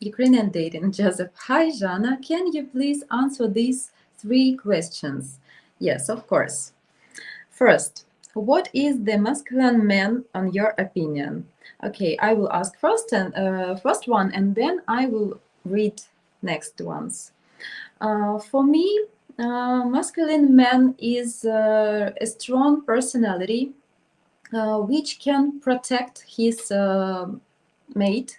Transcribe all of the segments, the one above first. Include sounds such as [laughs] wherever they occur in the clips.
Ukrainian dating, Joseph. Hi, Jana. Can you please answer these three questions? Yes, of course. First, what is the masculine man on your opinion? Okay, I will ask first and uh, first one, and then I will read next ones. Uh, for me, uh, masculine man is uh, a strong personality uh, which can protect his uh, mate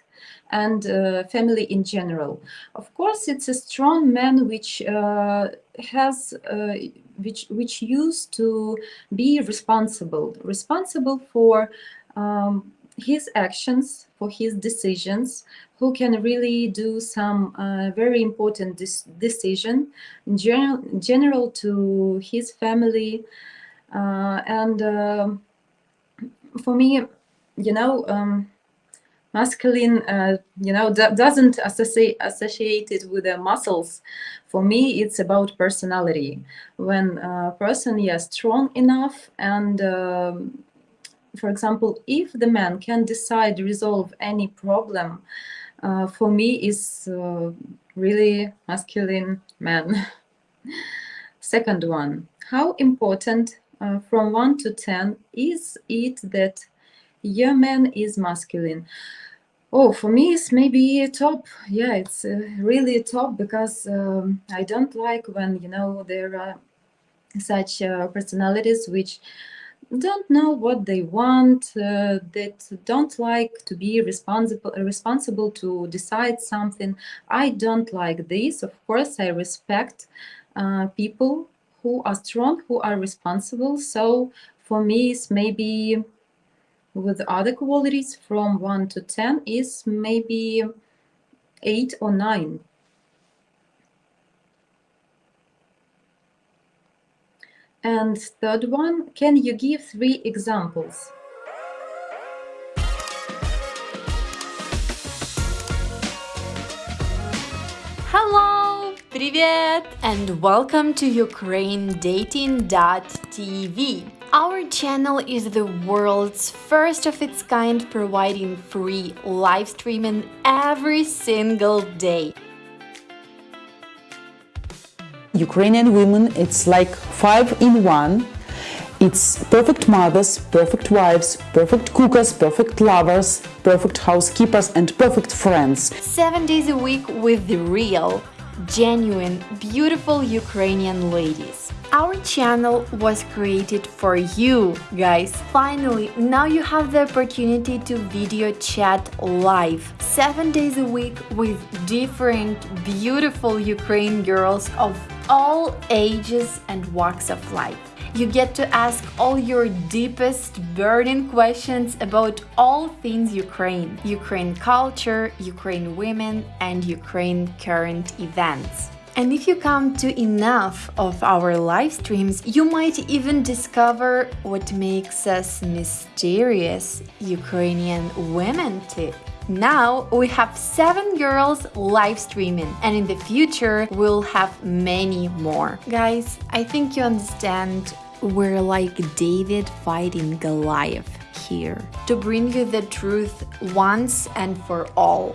and uh, family in general. Of course, it's a strong man which uh, has uh, which which used to be responsible, responsible for um, his actions, for his decisions, who can really do some uh, very important decision in general, general to his family. Uh, and uh, for me, you know, um, masculine, uh, you know, doesn't associate associated with the muscles. For me, it's about personality. When a person is strong enough and um, for example, if the man can decide resolve any problem, uh, for me is uh, really masculine man. [laughs] Second one, how important uh, from 1 to 10 is it that your man is masculine? Oh, for me, it's maybe a top. Yeah, it's uh, really a top because um, I don't like when, you know, there are such uh, personalities which don't know what they want, uh, that don't like to be responsible responsible to decide something. I don't like this. Of course, I respect uh, people who are strong, who are responsible. So for me, it's maybe with other qualities from 1 to 10 is maybe 8 or 9. And third one, can you give three examples? Hello, привет, and welcome to UkraineDating.tv. Our channel is the world's first of its kind providing free live streaming every single day. Ukrainian women, it's like five in one. It's perfect mothers, perfect wives, perfect cookers, perfect lovers, perfect housekeepers and perfect friends. Seven days a week with the real, genuine, beautiful Ukrainian ladies. Our channel was created for you, guys. Finally, now you have the opportunity to video chat live, 7 days a week with different beautiful Ukraine girls of all ages and walks of life. You get to ask all your deepest burning questions about all things Ukraine, Ukraine culture, Ukraine women, and Ukraine current events. And if you come to enough of our live streams, you might even discover what makes us mysterious Ukrainian women too. Now we have seven girls live streaming and in the future we'll have many more. Guys, I think you understand we're like David fighting Goliath here to bring you the truth once and for all.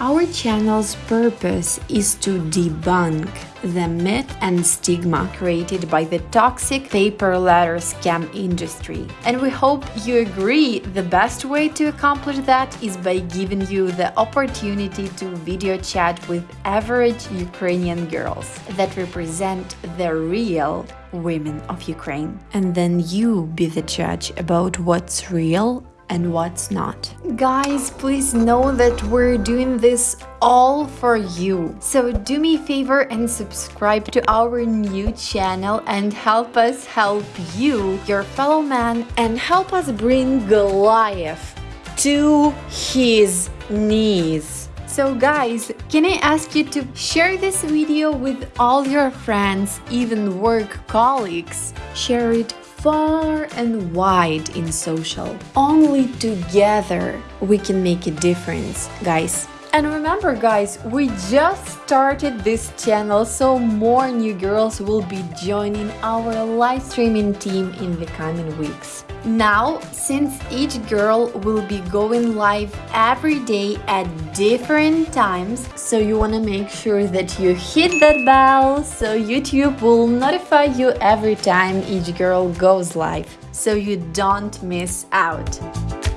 Our channel's purpose is to debunk the myth and stigma created by the toxic pay per letter scam industry. And we hope you agree the best way to accomplish that is by giving you the opportunity to video chat with average Ukrainian girls that represent the real women of Ukraine. And then you be the judge about what's real and what's not. Guys, please know that we're doing this all for you. So do me a favor and subscribe to our new channel and help us help you, your fellow man, and help us bring Goliath to his knees. So guys, can I ask you to share this video with all your friends, even work colleagues? Share it far and wide in social. Only together we can make a difference, guys. And remember guys, we just started this channel so more new girls will be joining our live streaming team in the coming weeks. Now, since each girl will be going live every day at different times, so you want to make sure that you hit that bell so YouTube will notify you every time each girl goes live, so you don't miss out.